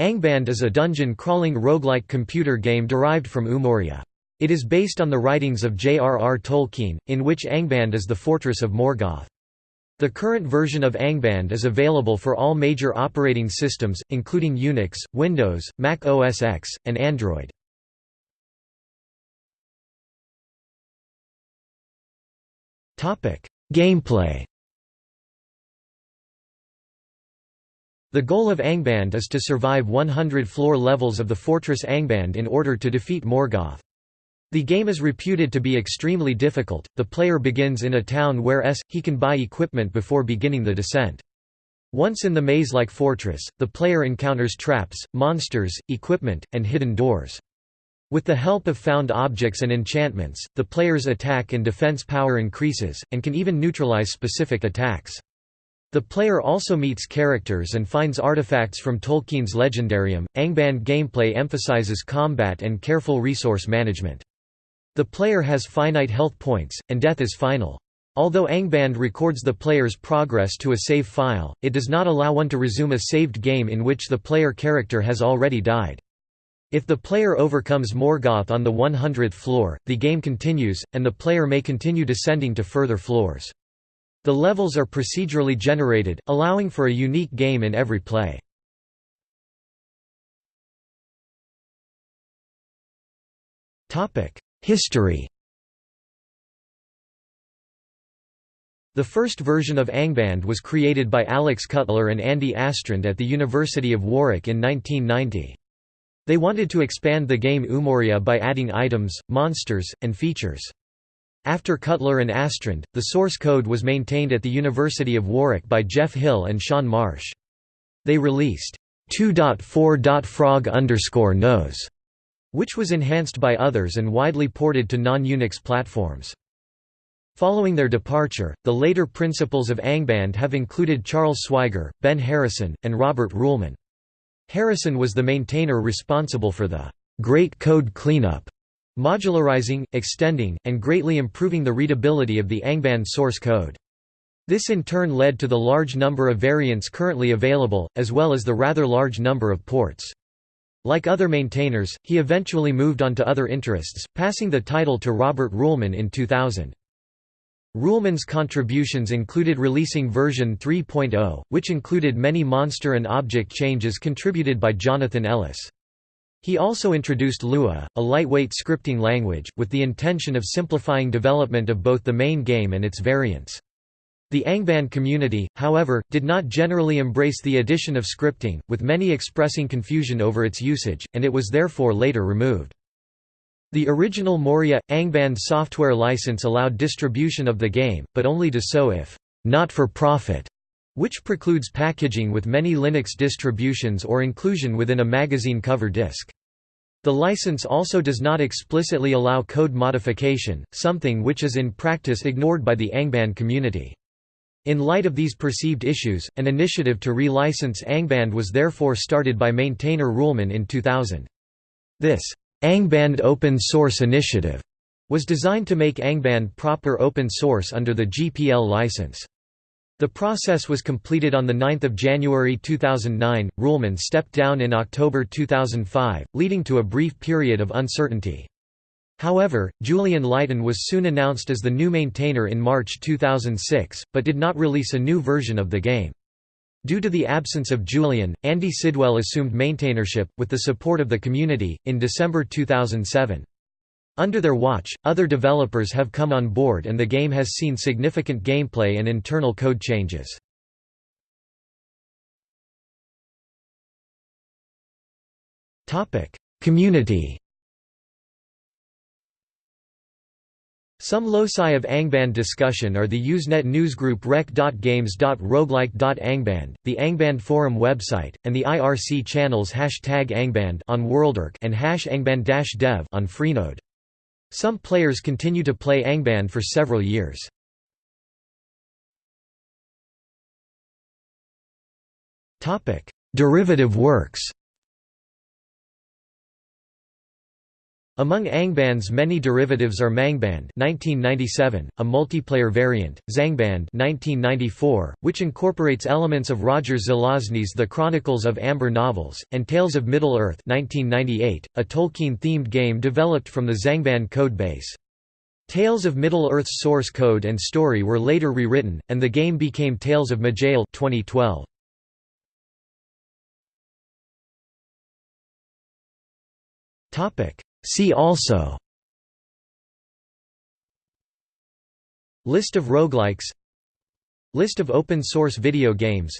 Angband is a dungeon-crawling roguelike computer game derived from Umoria. It is based on the writings of J.R.R. Tolkien, in which Angband is the fortress of Morgoth. The current version of Angband is available for all major operating systems, including Unix, Windows, Mac OS X, and Android. Gameplay The goal of Angband is to survive 100 floor levels of the fortress Angband in order to defeat Morgoth. The game is reputed to be extremely difficult. The player begins in a town where s he can buy equipment before beginning the descent. Once in the maze-like fortress, the player encounters traps, monsters, equipment, and hidden doors. With the help of found objects and enchantments, the player's attack and defense power increases, and can even neutralize specific attacks. The player also meets characters and finds artifacts from Tolkien's Legendarium. Angband gameplay emphasizes combat and careful resource management. The player has finite health points, and death is final. Although Angband records the player's progress to a save file, it does not allow one to resume a saved game in which the player character has already died. If the player overcomes Morgoth on the 100th floor, the game continues, and the player may continue descending to further floors. The levels are procedurally generated, allowing for a unique game in every play. History The first version of Angband was created by Alex Cutler and Andy Astrand at the University of Warwick in 1990. They wanted to expand the game Umoria by adding items, monsters, and features. After Cutler and Astrand, the source code was maintained at the University of Warwick by Jeff Hill and Sean Marsh. They released 2.4.frog knows, which was enhanced by others and widely ported to non-Unix platforms. Following their departure, the later principals of Angband have included Charles Swiger, Ben Harrison, and Robert Ruehlmann. Harrison was the maintainer responsible for the Great Code Cleanup modularizing, extending, and greatly improving the readability of the Angband source code. This in turn led to the large number of variants currently available, as well as the rather large number of ports. Like other maintainers, he eventually moved on to other interests, passing the title to Robert Ruehlmann in 2000. Ruehlmann's contributions included releasing version 3.0, which included many monster and object changes contributed by Jonathan Ellis. He also introduced Lua, a lightweight scripting language, with the intention of simplifying development of both the main game and its variants. The Angband community, however, did not generally embrace the addition of scripting, with many expressing confusion over its usage, and it was therefore later removed. The original Moria – Angband software license allowed distribution of the game, but only to so if not for profit which precludes packaging with many Linux distributions or inclusion within a magazine cover disk. The license also does not explicitly allow code modification, something which is in practice ignored by the Angband community. In light of these perceived issues, an initiative to relicense Angband was therefore started by maintainer Ruehlmann in 2000. This Angband Open Source Initiative was designed to make Angband proper open source under the GPL license. The process was completed on 9 January 2009. Ruehlmann stepped down in October 2005, leading to a brief period of uncertainty. However, Julian Lighton was soon announced as the new maintainer in March 2006, but did not release a new version of the game. Due to the absence of Julian, Andy Sidwell assumed maintainership, with the support of the community, in December 2007. Under their watch, other developers have come on board and the game has seen significant gameplay and internal code changes. Community Some loci of Angband discussion are the Usenet newsgroup rec.games.roguelike.angband, the Angband forum website, and the IRC channels hashtag Angband on WorldOrc and hash Angband-dev on Freenode. Some players continue to play Angband for several years. Derivative works Among Angband's many derivatives are Mangband (1997), a multiplayer variant; Zangband (1994), which incorporates elements of Roger Zelazny's The Chronicles of Amber novels, and Tales of Middle-earth (1998), a Tolkien-themed game developed from the Zangband codebase. Tales of Middle-earth's source code and story were later rewritten, and the game became Tales of Maj'Eyal 2012. Topic See also List of roguelikes List of open-source video games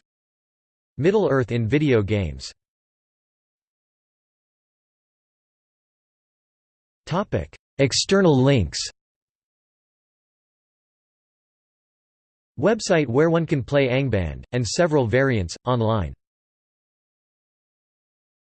Middle-earth in video games External links Website where one can play Angband, and several variants, online